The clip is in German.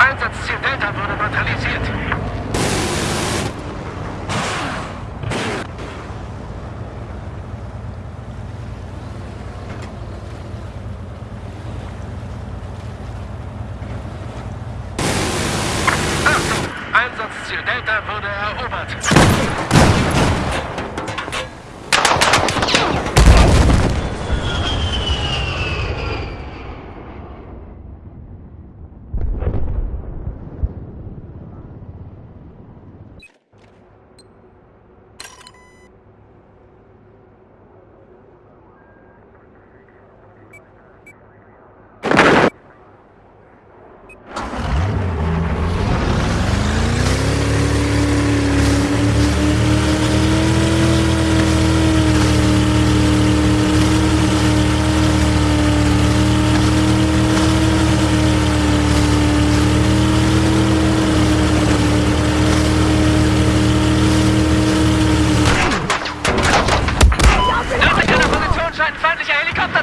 Einsatzziel Delta wurde neutralisiert. Achtung! Einsatzziel Delta wurde erobert. feindlicher Helikopter!